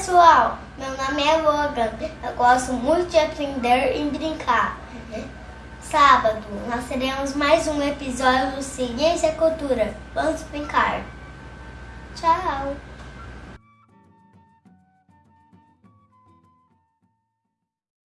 pessoal, meu nome é Logan. Eu gosto muito de aprender e brincar. Uhum. Sábado, nós teremos mais um episódio do Ciência e Cultura. Vamos brincar. Tchau!